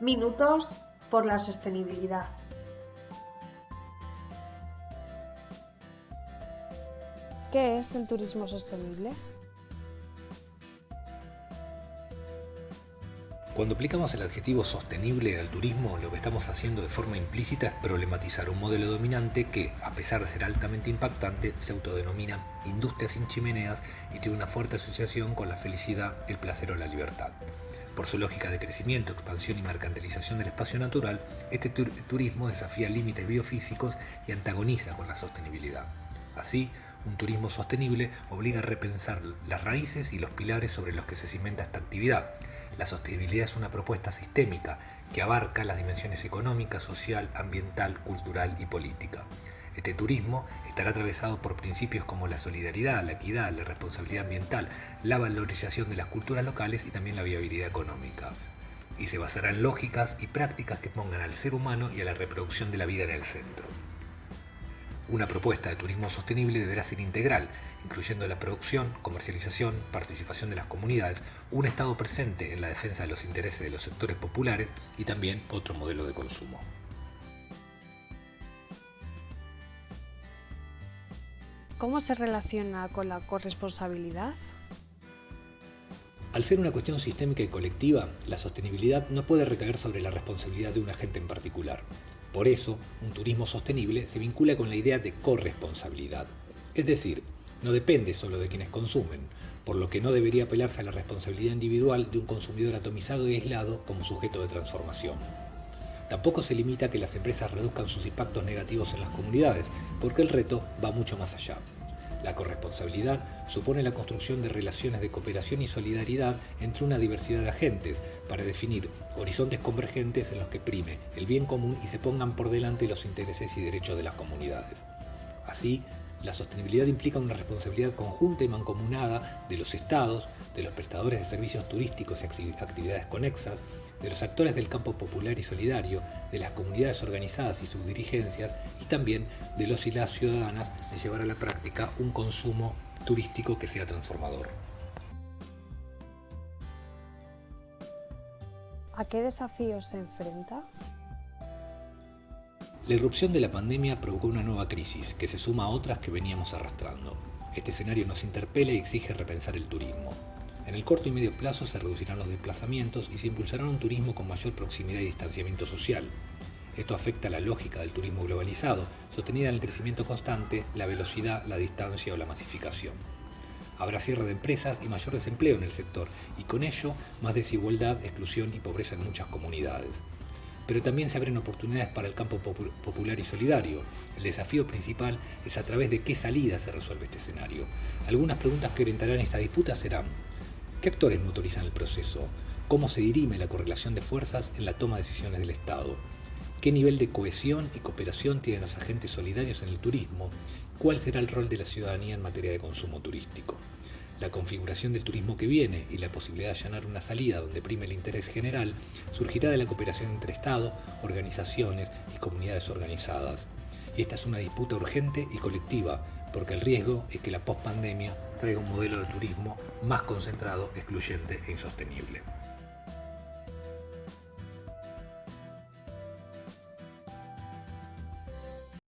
Minutos por la sostenibilidad. ¿Qué es el turismo sostenible? Cuando aplicamos el adjetivo sostenible al turismo, lo que estamos haciendo de forma implícita es problematizar un modelo dominante que, a pesar de ser altamente impactante, se autodenomina industria sin chimeneas y tiene una fuerte asociación con la felicidad, el placer o la libertad. Por su lógica de crecimiento, expansión y mercantilización del espacio natural, este turismo desafía límites biofísicos y antagoniza con la sostenibilidad. Así, un turismo sostenible obliga a repensar las raíces y los pilares sobre los que se cimenta esta actividad. La sostenibilidad es una propuesta sistémica que abarca las dimensiones económica, social, ambiental, cultural y política. Este turismo estará atravesado por principios como la solidaridad, la equidad, la responsabilidad ambiental, la valorización de las culturas locales y también la viabilidad económica. Y se basará en lógicas y prácticas que pongan al ser humano y a la reproducción de la vida en el centro. Una propuesta de turismo sostenible deberá ser integral, incluyendo la producción, comercialización, participación de las comunidades, un Estado presente en la defensa de los intereses de los sectores populares y también otro modelo de consumo. ¿Cómo se relaciona con la corresponsabilidad? Al ser una cuestión sistémica y colectiva, la sostenibilidad no puede recaer sobre la responsabilidad de un agente en particular. Por eso, un turismo sostenible se vincula con la idea de corresponsabilidad. Es decir, no depende solo de quienes consumen, por lo que no debería apelarse a la responsabilidad individual de un consumidor atomizado y aislado como sujeto de transformación. Tampoco se limita a que las empresas reduzcan sus impactos negativos en las comunidades, porque el reto va mucho más allá. La corresponsabilidad supone la construcción de relaciones de cooperación y solidaridad entre una diversidad de agentes para definir horizontes convergentes en los que prime el bien común y se pongan por delante los intereses y derechos de las comunidades. Así, la sostenibilidad implica una responsabilidad conjunta y mancomunada de los estados, de los prestadores de servicios turísticos y actividades conexas, de los actores del campo popular y solidario, de las comunidades organizadas y sus dirigencias y también de los y las ciudadanas de llevar a la práctica un consumo turístico que sea transformador. ¿A qué desafíos se enfrenta? La irrupción de la pandemia provocó una nueva crisis que se suma a otras que veníamos arrastrando. Este escenario nos interpela y exige repensar el turismo. En el corto y medio plazo se reducirán los desplazamientos y se impulsará un turismo con mayor proximidad y distanciamiento social. Esto afecta la lógica del turismo globalizado, sostenida en el crecimiento constante, la velocidad, la distancia o la masificación. Habrá cierre de empresas y mayor desempleo en el sector, y con ello más desigualdad, exclusión y pobreza en muchas comunidades pero también se abren oportunidades para el campo popular y solidario. El desafío principal es a través de qué salida se resuelve este escenario. Algunas preguntas que orientarán esta disputa serán, ¿qué actores motorizan el proceso? ¿Cómo se dirime la correlación de fuerzas en la toma de decisiones del Estado? ¿Qué nivel de cohesión y cooperación tienen los agentes solidarios en el turismo? ¿Cuál será el rol de la ciudadanía en materia de consumo turístico? La configuración del turismo que viene y la posibilidad de allanar una salida donde prime el interés general surgirá de la cooperación entre Estado, organizaciones y comunidades organizadas. Y esta es una disputa urgente y colectiva, porque el riesgo es que la pospandemia traiga un modelo de turismo más concentrado, excluyente e insostenible.